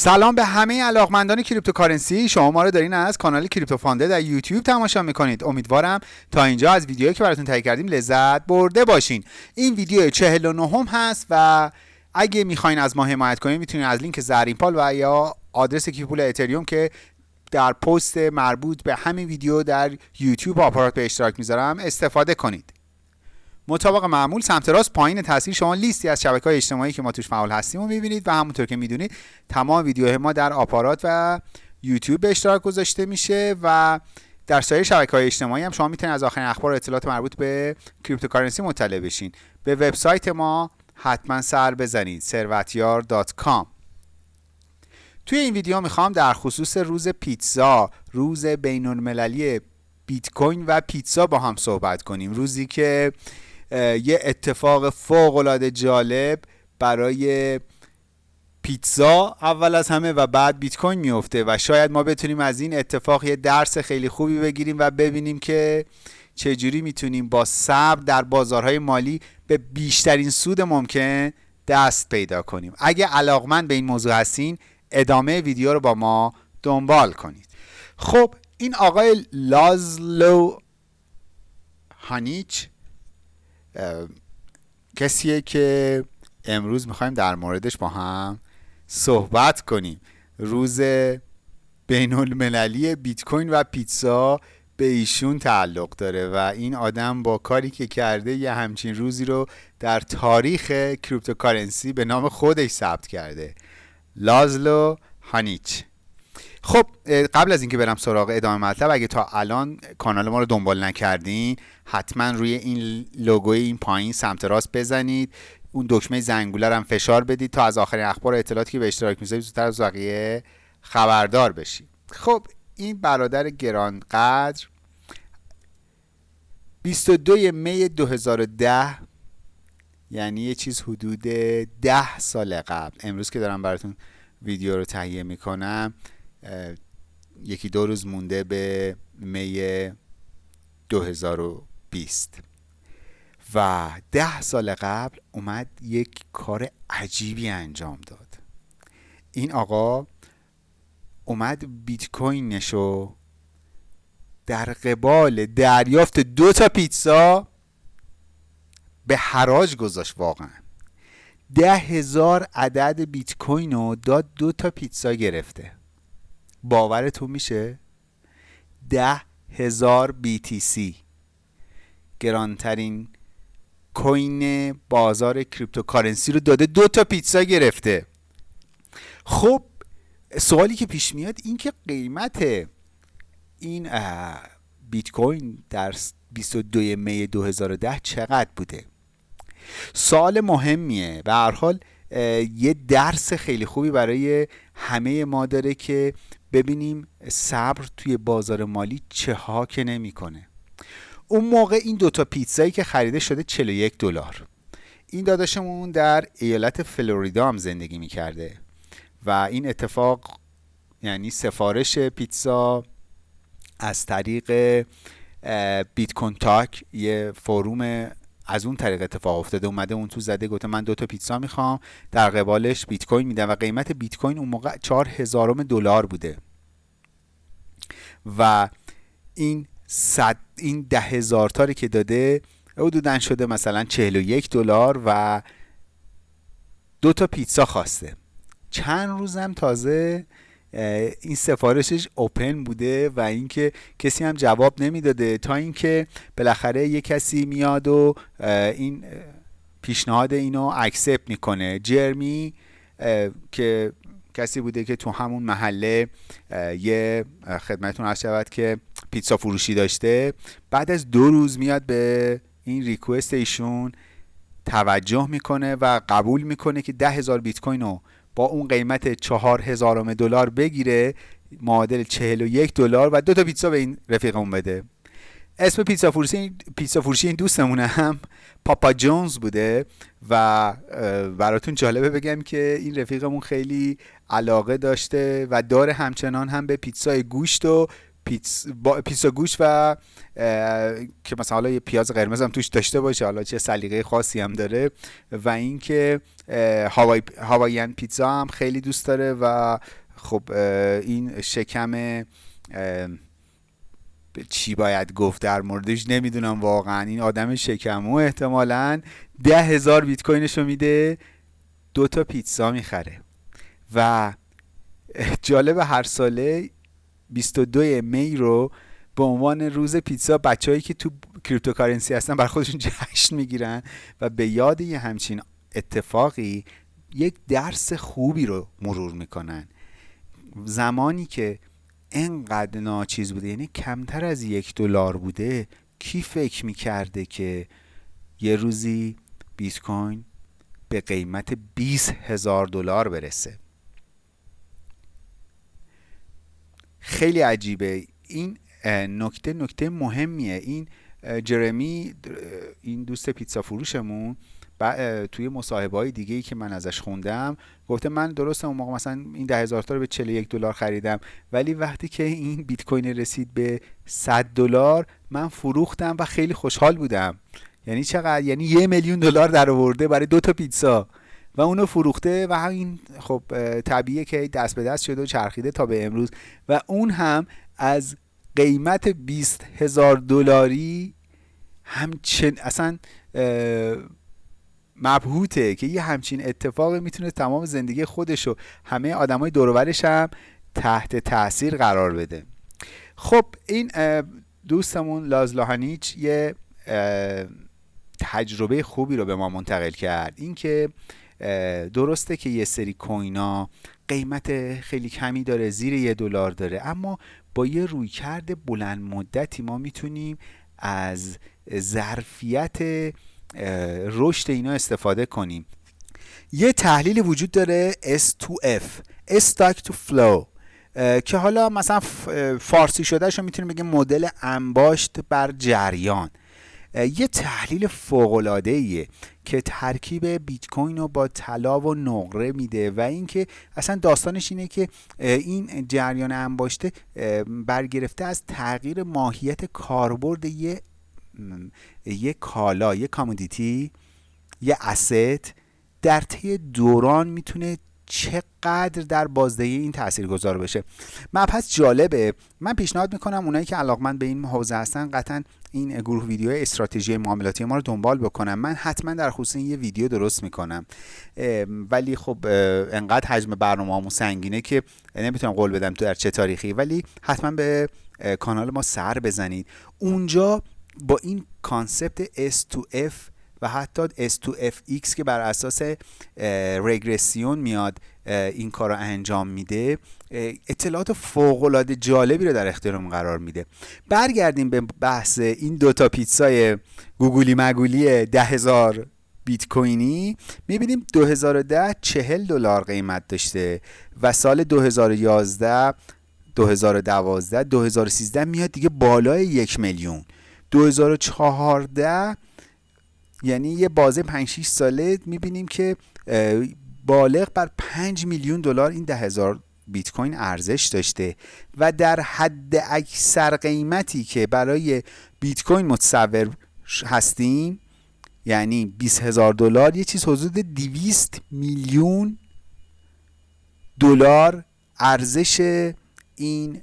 سلام به همه علاقمندان cryptocurrency. شما ما رو دارین از کانال Crypto Fund ـه در یوتیوب تماشا می‌کنید. امیدوارم تا اینجا از ویدیویی که براتون تهیه کردیم لذت برده باشین. این ویدیو 49 ام هست و اگه می‌خواین از ما حمایت کنید می‌تونید از لینک زرین پال و یا آدرس کیف پول اتریوم که در پست مربوط به همین ویدیو در یوتیوب آپارات به اشتراک می‌ذارم استفاده کنید. مطابق معمول سمت راست پایین تصویر شما لیستی از شبکه های اجتماعی که ما توش فعال هستیم و می‌بینید و همونطور که می‌دونید تمام ویدیوهای ما در آپارات و یوتیوب به اشتراک گذاشته میشه و در سایر شبکه های اجتماعی هم شما می‌تونید از آخرین اخبار و اطلاعات مربوط به cryptocurrency مطلع بشین. به وبسایت ما حتما سر بزنید ثروتیار.com توی این ویدیو می‌خوام در خصوص روز پیتزا روز بین المللی بیت کوین و پیتزا با هم صحبت کنیم. روزی که یه اتفاق فوق العاده جالب برای پیتزا اول از همه و بعد بیت کوین میفته و شاید ما بتونیم از این اتفاق یه درس خیلی خوبی بگیریم و ببینیم که چجوری می‌تونیم با صبر در بازارهای مالی به بیشترین سود ممکن دست پیدا کنیم. اگه علاقمند به این موضوع هستین ادامه ویدیو رو با ما دنبال کنید. خب این آقای لازلو هانیچ کسیه که امروز می‌خوایم در موردش با هم صحبت کنیم. روز بین المللی بیت کوین و پیتزا به ایشون تعلق داره و این آدم با کاری که کرده یه همچین روزی رو در تاریخ cryptocurrency به نام خودش ثبت کرده. لازلو هانیچ. خب قبل از اینکه برم سراغ ادامه مطلب اگه تا الان کانال ما رو دنبال نکردین حتما روی این لوگوی این پایین سمت راست بزنید. اون دکمه زنگوله هم فشار بدید تا از آخرین اخبار و اطلاعاتی که به اشتراک می‌ذارید زودتر از بقیه خبردار بشید. خب این برادر گرانقدر 22 می 2010 یعنی یه چیز حدود ده سال قبل. امروز که دارم براتون ویدیو رو تهیه می‌کنم یکی دو روز مونده به می 2020 و ده سال قبل اومد یک کار عجیبی انجام داد. این آقا اومد بیت کوینشو در قبال دریافت دو تا پیتزا به حراج گذاشت واقعا. ده هزار عدد بیت کوین رو داد دو تا پیتزا گرفته. باورتون میشه؟ ده هزار BTC گرانترین coin بازار cryptocurrency رو داده دو تا پیتزا گرفته. خب سوالی که پیش میاد این که قیمت این بیت کوین در 22 می 2010 چقدر بوده؟ سوال مهمیه. به هر حال یه درس خیلی خوبی برای همه ما داره که ببینیم صبر توی بازار مالی چه ها که نمی‌کنه. اون موقع این دوتا پیتزایی که خریده شده 41 دلار. این داداشمون در ایالت فلوریدا هم زندگی می‌کرده و این اتفاق یعنی سفارش پیتزا از طریق بیت کنتاک یه فروم از اون طریق اتفاق افتاده اومده اون تو زده گفته من دو تا پیتزا می‌خوام در قبالش بیت کوین میدم و قیمت بیت کوین اون موقع چهار هزارم دلار بوده. و این صد این ده هزار تاری که داده حدودا شده مثلا 41 دلار و دو تا پیتزا خواسته. چند روزم تازه این سفارشش اوپن بوده و اینکه کسی هم جواب نمی‌داده. تا اینکه بالاخره یه کسی میاد و این پیشنهاد اینو اکسپت می‌کنه. جرمی که کسی بوده که تو همون محله یه خدمتون عرض شود که پیتزا فروشی داشته. بعد از دو روز میاد به این ریکوست ایشون توجه می‌کنه و قبول می‌کنه که ده هزار بیت کوین رو با اون قیمت چهار هزارم دلار بگیره معادل چهل و یک دلار و دو تا پیتزا به این رفیقمون بده. اسم پیتزا فروشی پیتزا فروشی این دوستمونه هم پاپا جونز بوده و براتون جالبه بگم که این رفیقمون خیلی علاقه داشته و داره همچنان هم به پیتزای گوشت و پیتزا گوش و که مثلا حالا یه پیاز قرمز هم توش داشته باشه حالا چه سلیقه خاصی هم داره و اینکه هوای هوایین پیتزا هم خیلی دوست داره و خب این شکم چی باید گفت در موردش نمی‌دونم واقعا. این آدم شکمو احتمالا ده هزار بیت کوینش میده دو تا پیتزا می‌خره. و جالب هر ساله 22 می رو به عنوان روز پیتزا بچههایی که تو cryptocurrency هستن برا خودشون جشن می‌گیرن و به یاد یه همچین اتفاقی یک درس خوبی رو مرور می‌کنن. زمانی که انقدر ناچیز بوده یعنی کمتر از یک دلار بوده کی فکر می‌کرده که یه روزی بیت کوین به قیمت 20 هزار دلار برسه؟ خیلی عجیبه. این نکته نکته مهمیه. این جرمی این دوست پیتزا فروشمون توی مصاحبه های دیگه ای که من ازش خوندم گفته من درست اون موقع مثلا این ده هزار تا رو به 41 دلار خریدم ولی وقتی که این بیت کوین رسید به 100 دلار من فروختم و خیلی خوشحال بودم. یعنی چقدر؟ یعنی یه میلیون دلار در آورده برای دو تا پیتزا. و اونو فروخته و همین خب طبیعیه که دست به دست شده و چرخیده تا به امروز. و اون هم از قیمت 20 هزار دلاری همچن اصلا مبهوته که یه همچین اتفاق می‌تونه تمام زندگی خودش و همه آدمای دورورش هم تحت تاثیر قرار بده. خب این دوستمون لازلاهانیچ یه تجربه خوبی رو به ما منتقل کرد. اینکه درسته که یه سری کوینا قیمت خیلی کمی داره زیر یه دلار داره اما با یه رویکرد بلند مدتی ما می‌تونیم از ظرفیت رشد اینا استفاده کنیم. یه تحلیل وجود داره S2F Stock to Flow که حالا مثلا فارسی شده شو می‌تونیم بگیم مدل انباشت بر جریان. یه تحلیل فوق ایه که ترکیب بیت کوین رو با طلا و نقره میده و اینکه اصلا داستانش اینه که این جریان انباشته برگرفته از تغییر ماهیت کاربرد یه یه کالا یه کامودیتی یه اسست در طی دوران می‌تونه چقدر در بازدهی این تأثیر گذار بشه مبحث جالبه. من پیشنهاد می‌کنم اونایی که علاقمند به این حوزه هستن قطعا این گروه ویدیو استراتژی معاملاتی ما رو دنبال بکنم. من حتما در خصوص این یه ویدیو درست می‌کنم. ولی خب انقدر حجم برنامه سنگینه که نمی‌تونم قول بدم تو در چه تاریخی ولی حتما به کانال ما سر بزنید. اونجا با این کانسپت S2F و حتی S2FX که بر اساس رگرسیون میاد این کار رو انجام میده اطلاعات فوق العاده جالبی رو در اختیارمون قرار میده. برگردیم به بحث این دوتا پیتزای گوگولی مگولی ده هزار بیت کوینی. می‌بینیم 2010 چهل دلار قیمت داشته و سال 2011 2012 2013 میاد دیگه بالای یک میلیون. 2014 یعنی یه بازه 5 6 ساله می‌بینیم که بالغ بر 5 میلیون دلار این ده هزار بیت کوین ارزش داشته و در حد اکثر قیمتی که برای بیت کوین متصور هستیم یعنی 20 هزار دلار یه چیز حدود 200 میلیون دلار ارزش این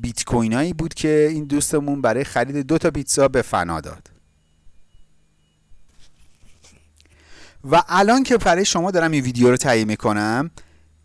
بیت کوینایی بود که این دوستمون برای خرید دو تا پیتزا به فنا داد. و الان که برای شما دارم این ویدیو رو تهیه می‌کنم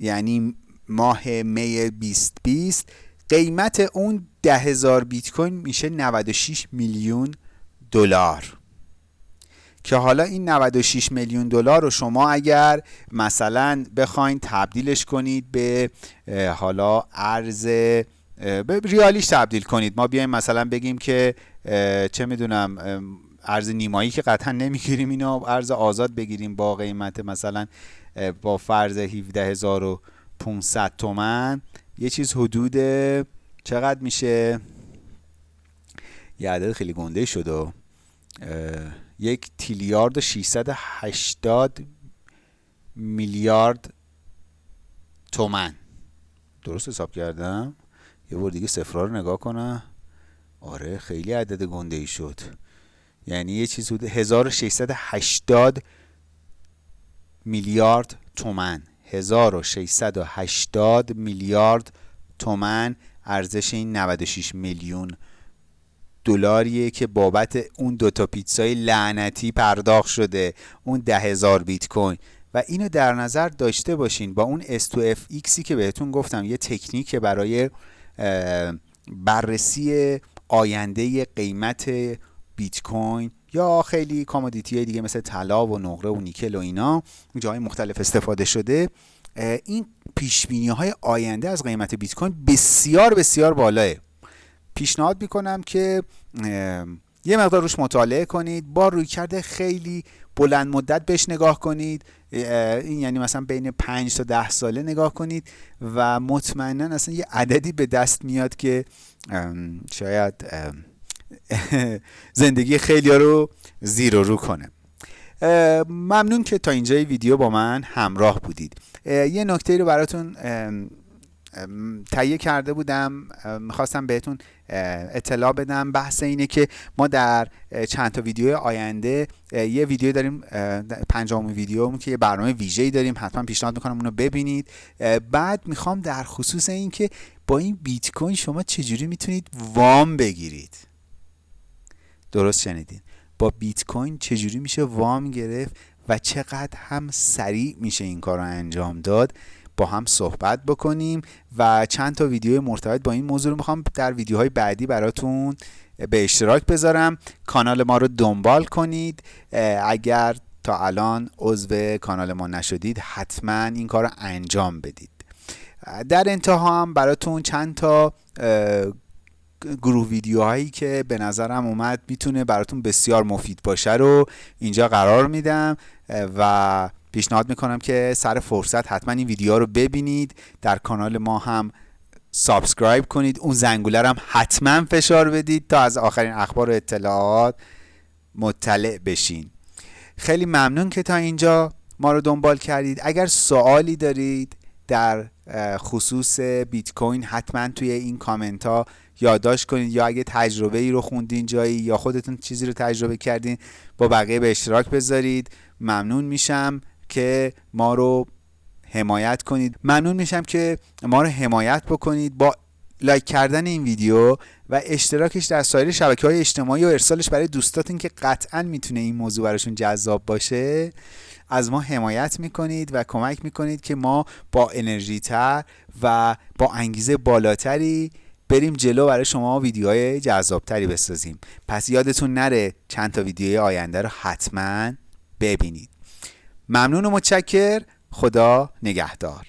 یعنی ماه می 2020 قیمت اون ده هزار بیت کوین میشه 96 میلیون دلار. که حالا این 96 میلیون دلار رو شما اگر مثلا بخواین تبدیلش کنید به حالا ارز به ریالیش تبدیل کنید. ما بیایم مثلا بگیم که چه می‌دونم ارز نیمایی که قطعا نمی‌گیریم. اینو ارز آزاد بگیریم. با قیمت مثلا با فرض 17500 تومن. یه چیز حدود چقدر میشه؟ یه عدد خیلی گنده شد و یک تیلیارد و 680 میلیارد تومن. درست حساب کردم؟ یه بار دیگه صفرها رو نگاه کنم. آره خیلی عدد گنده ای شد. یعنی یه چیز بود 1680 میلیارد تومن. 1680 میلیارد تومن ارزش این 96 میلیون دلاریه که بابت اون دوتا پیتزای لعنتی پرداخت شده. اون ده هزار بیت کوین. و اینو در نظر داشته باشین با اون S2FX که بهتون گفتم یه تکنیک برای بررسی آینده قیمت بیت کوین یا خیلی کامودیتی دیگه مثل طلا و نقره و نیکل و اینا جای مختلف استفاده شده. این پیش های آینده از قیمت بیت کوین بسیار بسیار بالاه. پیشنهاد می‌کنم که یه مقدار روش مطالعه کنید با روی کرده خیلی بلند مدت بهش نگاه کنید. این یعنی مثلا بین 5 تا 10 ساله نگاه کنید و مطمئنا اصلا یه عددی به دست میاد که شاید زندگی خیلی رو زیر و رو کنه. ممنون که تا اینجای ویدیو با من همراه بودید. یه نکته رو براتون تهیه کرده بودم. می‌خواستم بهتون اطلاع بدم. بحث اینه که ما در چند تا ویدیو آینده یه ویدیو داریم پنجم ویدیو که یه برنامه ویژه‌ای داریم. حتما پیشنهاد می‌کنم اونو ببینید. بعد می‌خوام در خصوص این که با این بیت کوین شما چجوری می‌تونید وام بگیرید. درست شنیدین. با بیت کوین چجوری میشه وام گرفت و چقدر هم سریع میشه این کار رو انجام داد؟ با هم صحبت بکنیم و چند تا ویدیو مرتبط با این موضوع رو می‌خوام در ویدیوهای بعدی براتون به اشتراک بذارم. کانال ما رو دنبال کنید. اگر تا الان عضو کانال ما نشدید حتما این کار رو انجام بدید. در انتها هم براتون چند تا گروه ویدیوهایی که به نظرم اومد می‌تونه براتون بسیار مفید باشه رو اینجا قرار میدم و پیشنهاد می‌کنم که سر فرصت حتما این ویدیو رو ببینید. در کانال ما هم subscribe کنید. اون زنگوله هم حتما فشار بدید تا از آخرین اخبار و اطلاعات مطلع بشین. خیلی ممنون که تا اینجا ما رو دنبال کردید. اگر سوالی دارید در خصوص بیت کوین حتما توی این کامنت ها یادداشت کنید یا اگه تجربه ای رو خوندین جایی یا خودتون چیزی رو تجربه کردین با بقیه به اشتراک بذارید. ممنون میشم که ما رو حمایت کنید. ممنون میشم که ما رو حمایت بکنید با لایک کردن این ویدیو و اشتراکش در سایر شبکه های اجتماعی و ارسالش برای دوستاتون که قطعا می‌تونه این موضوع براشون جذاب باشه. از ما حمایت می‌کنید و کمک می‌کنید که ما با انرژی تر و با انگیزه بالاتری بریم جلو برای شما ویدیوهای جذابتری بسازیم. پس یادتون نره چند تا ویدیوی آینده رو حتما ببینید. ممنون و متشکر. خدا نگهدار.